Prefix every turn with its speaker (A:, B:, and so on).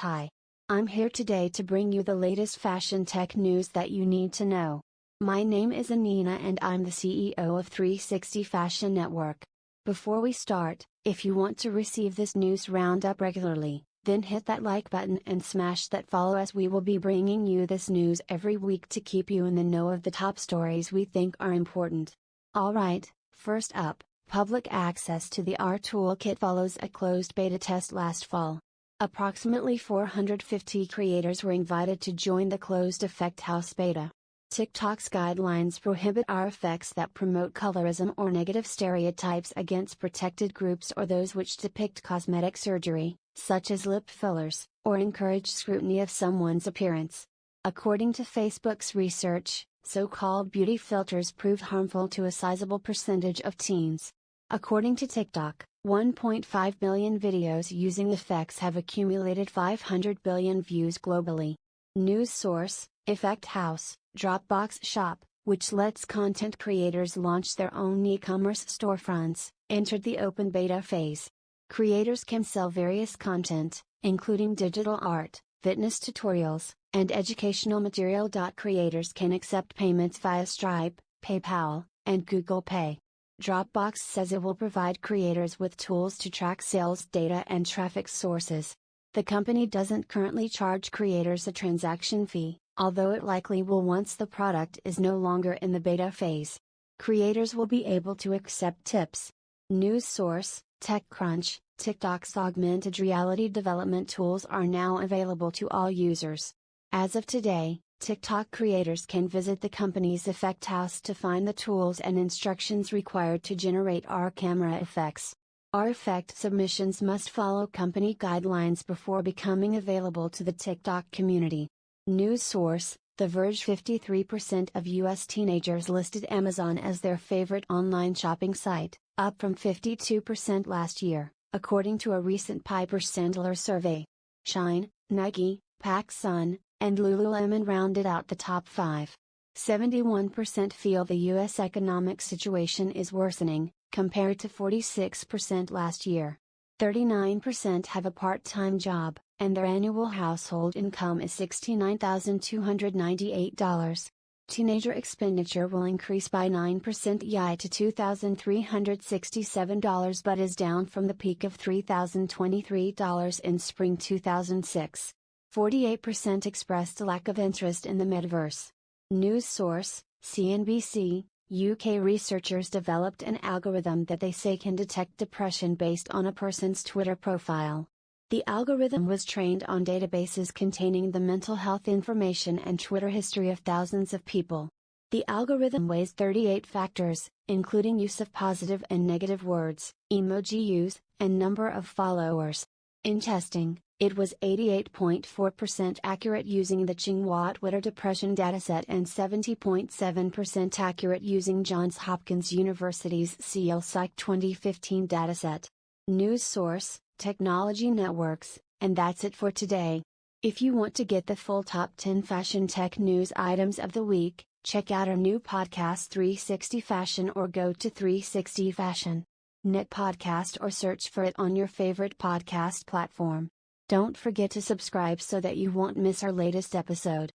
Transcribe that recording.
A: Hi. I'm here today to bring you the latest fashion tech news that you need to know. My name is Anina and I'm the CEO of 360 Fashion Network. Before we start, if you want to receive this news roundup regularly, then hit that like button and smash that follow as we will be bringing you this news every week to keep you in the know of the top stories we think are important. Alright, first up, public access to the AR Toolkit follows a closed beta test last fall. Approximately 450 creators were invited to join the closed Effect House beta. TikTok's guidelines prohibit AR effects that promote colorism or negative stereotypes against protected groups or those which depict cosmetic surgery, such as lip fillers, or encourage scrutiny of someone's appearance. According to Facebook's research, so called beauty filters prove harmful to a sizable percentage of teens. According to TikTok, 1.5 billion videos using effects have accumulated 500 billion views globally. News source Effect House, Dropbox Shop, which lets content creators launch their own e commerce storefronts, entered the open beta phase. Creators can sell various content, including digital art, fitness tutorials, and educational material. Creators can accept payments via Stripe, PayPal, and Google Pay. Dropbox says it will provide creators with tools to track sales data and traffic sources. The company doesn't currently charge creators a transaction fee, although it likely will once the product is no longer in the beta phase. Creators will be able to accept tips. News source TechCrunch TikTok's augmented reality development tools are now available to all users. As of today, TikTok creators can visit the company's Effect House to find the tools and instructions required to generate AR camera effects. AR effect submissions must follow company guidelines before becoming available to the TikTok community. News source The Verge 53% of US teenagers listed Amazon as their favorite online shopping site, up from 52% last year, according to a recent Piper Sandler survey. Shein, Nike, PacSun, and Lululemon rounded out the top five. 71% feel the U.S. economic situation is worsening, compared to 46% last year. 39% have a part time job, and their annual household income is $69,298. Teenager expenditure will increase by 9% YI to $2,367 but is down from the peak of $3,023 in spring 2006. 48% expressed a lack of interest in the metaverse. News source CNBC UK researchers developed an algorithm that they say can detect depression based on a person's Twitter profile. The algorithm was trained on databases containing the mental health information and Twitter history of thousands of people. The algorithm weighs 38 factors, including use of positive and negative words, emoji use, and number of followers. In testing, it was 88.4% accurate using the Tsinghua Twitter Depression dataset and 70.7% accurate using Johns Hopkins University's CL Psych 2015 dataset. News source Technology Networks, and that's it for today. If you want to get the full top 10 fashion tech news items of the week, check out our new podcast 360 Fashion or go to 360 Fashion. Net podcast or search for it on your favorite podcast platform. Don't forget to subscribe so that you won't miss our latest episode.